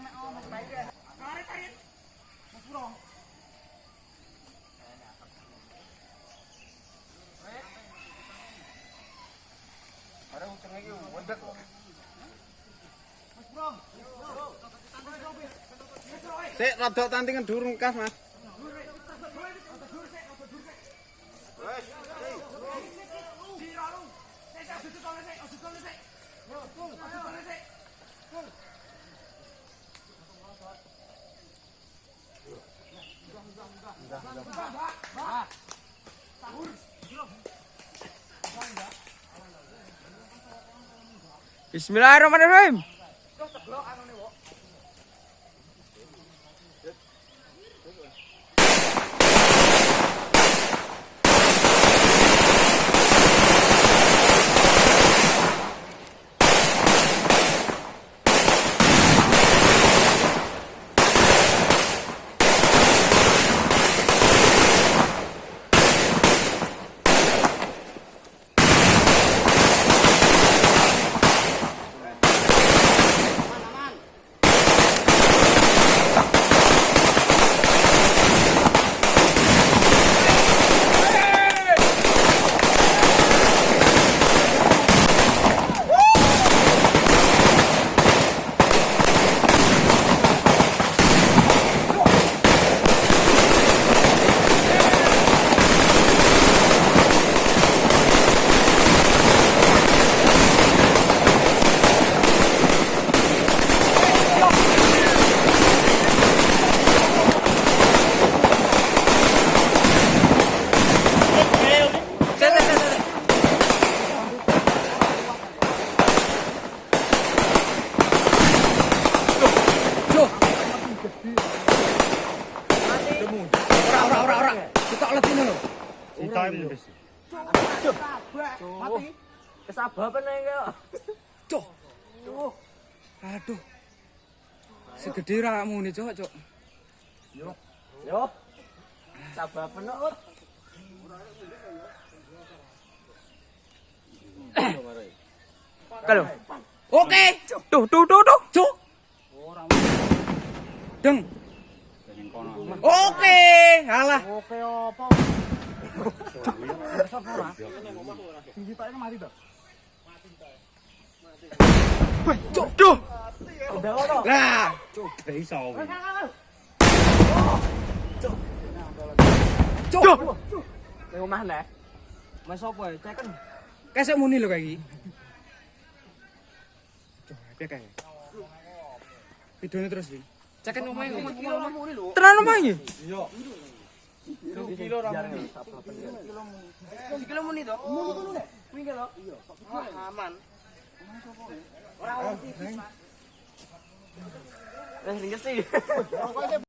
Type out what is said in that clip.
Geser kula Didik. Tarik tarik. Mas Bro. Ada uceng iki wedek kok. Mas. Sik rada tantingan durung kas, Mas. Bismillahirrahmanirrahim. Ora ora ora ora. Kita letine lho. Mati. Kesababan ae kok. Cuk. Aduh. Segede rakmu nih, Cuk, Cuk. Yo. Sababan kok. Kalau. Oke. Tuh, tuh, tuh, tuh. Cuk. Deng. Oke. Halah. Oke apa? Sapa ora? Tinggi tak mati to. Cuk, duh. Cuk. Omah nek. Mas ya? Ceken. Kesek muni lho kayak iki. Cuk, piye kae? Videone terus iki. Omahe omah Kilo muni lho. Tenan omahe iki? Kilo ra muni. Kilo muni to? Muni muni nek. Kuwi kilo. Iya. Aman. Ora. Eh, sih.